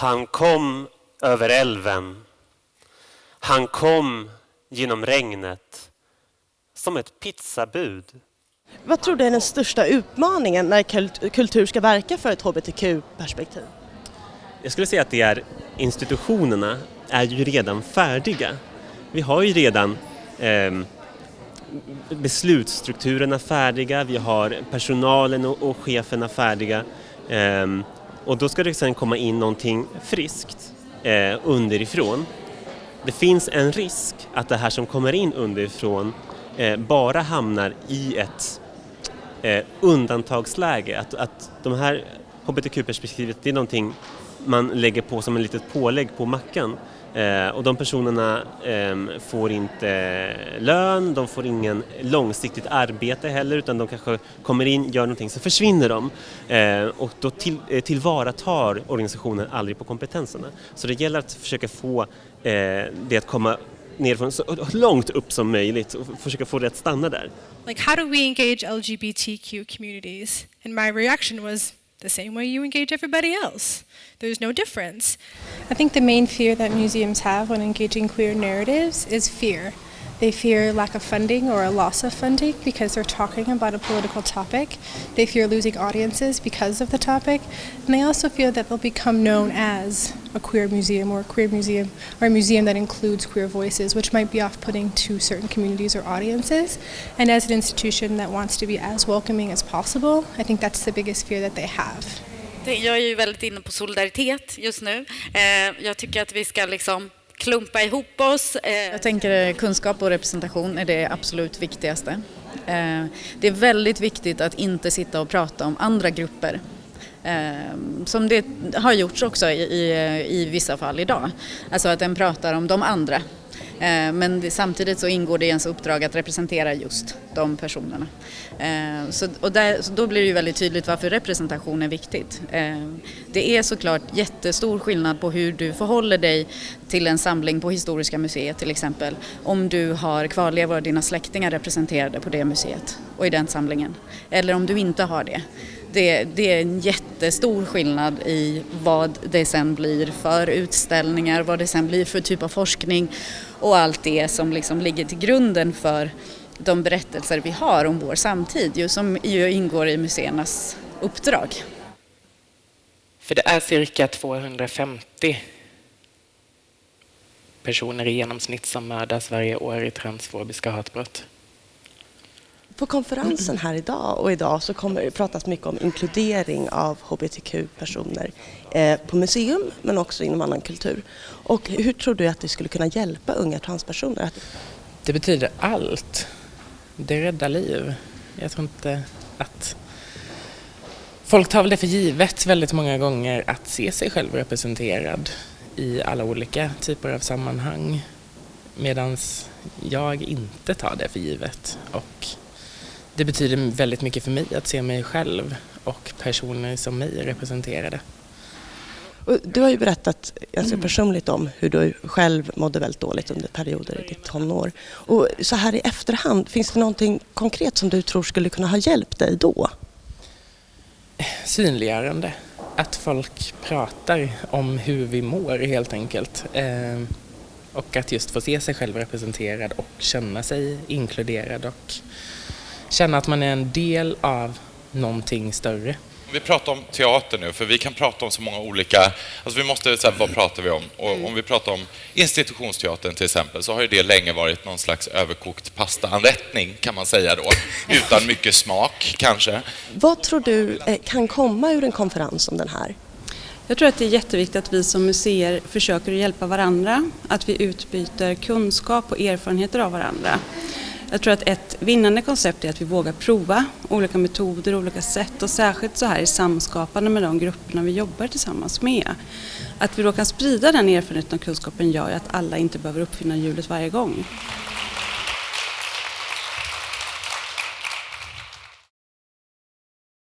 Han kom över älven. Han kom genom regnet som ett pizzabud. Vad tror du är den största utmaningen när kultur ska verka för ett hbtq-perspektiv? Jag skulle säga att det är institutionerna är ju redan färdiga. Vi har ju redan eh, beslutsstrukturerna färdiga, vi har personalen och, och cheferna färdiga eh, och då ska det sen komma in någonting friskt eh, underifrån. Det finns en risk att det här som kommer in underifrån eh, bara hamnar i ett eh, undantagsläge, att, att de här hbtq-perspektivet det är någonting man lägger på som ett litet pålägg på mackan. Eh, och de personerna eh, får inte lön, de får ingen långsiktigt arbete heller utan de kanske kommer in, gör någonting, så försvinner de. Eh, och då till, eh, tillvaratar organisationen aldrig på kompetenserna. Så det gäller att försöka få eh, det att komma nerifrån så långt upp som möjligt och försöka få det att stanna där. Like how do we engage LGBTQ communities? And my reaction was the same way you engage everybody else. There's no difference. I think the main fear that museums have when engaging queer narratives is fear. They fear lack of funding or a loss of funding because they're talking about a political topic. They fear losing audiences because of the topic. And they also feel that they'll become known as a queer museum or a queer museum or a museum that includes queer voices, which might be off putting to certain communities or audiences. And as an institution that wants to be as welcoming as possible, I think that's the biggest fear that they have. Jag är ju väldigt inne på solidaritet just nu. Eh, jag tycker att vi ska liksom klumpa ihop oss. Eh. Jag tänker eh, kunskap och representation är det absolut viktigaste. Eh, det är väldigt viktigt att inte sitta och prata om andra grupper som det har gjorts också i, i, i vissa fall idag. Alltså att den pratar om de andra Eh, men samtidigt så ingår det i ens uppdrag att representera just de personerna. Eh, så, och där, så då blir det ju väldigt tydligt varför representation är viktigt. Eh, det är såklart jättestor skillnad på hur du förhåller dig till en samling på Historiska museet till exempel. Om du har kvarlevor av dina släktingar representerade på det museet och i den samlingen. Eller om du inte har det. Det, det, är en jättestor skillnad i vad det sen blir för utställningar, vad det sen blir för typ av forskning och allt det som liksom ligger till grunden för de berättelser vi har om vår samtid, ju, som ju ingår i museernas uppdrag. För det är cirka 250 personer i genomsnitt som mördas varje år i transfobiska hatbrott. På konferensen här idag och idag så kommer det pratas mycket om inkludering av hbtq-personer eh, på museum men också inom annan kultur. Och hur tror du att det skulle kunna hjälpa unga transpersoner? Det betyder allt. Det räddar liv. Jag tror inte att Folk tar väl det för givet väldigt många gånger att se sig själv representerad i alla olika typer av sammanhang. Medan jag inte tar det för givet. Och det betyder väldigt mycket för mig att se mig själv och personer som mig representerade. Du har ju berättat ganska mm. personligt om hur du själv mådde väldigt dåligt under perioder i ditt tonår. Och så här i efterhand, finns det någonting konkret som du tror skulle kunna ha hjälpt dig då? Synliggörande. Att folk pratar om hur vi mår helt enkelt. Eh, och att just få se sig själv representerad och känna sig inkluderad och känna att man är en del av någonting större. Vi pratar om teater nu, för vi kan prata om så många olika... Alltså vi måste säga, vad pratar vi om? Och mm. om vi pratar om institutionsteatern till exempel, så har ju det länge varit någon slags överkokt pastaanrättning, kan man säga då. Utan mycket smak, kanske. Vad tror du eh, kan komma ur en konferens som den här? Jag tror att det är jätteviktigt att vi som museer försöker hjälpa varandra, att vi utbyter kunskap och erfarenheter av varandra. Jag tror att ett vinnande koncept är att vi vågar prova olika metoder och olika sätt och särskilt så här i samskapande med de grupperna vi jobbar tillsammans med. Att vi då kan sprida den erfarenheten och kunskapen gör att alla inte behöver uppfinna hjulet varje gång.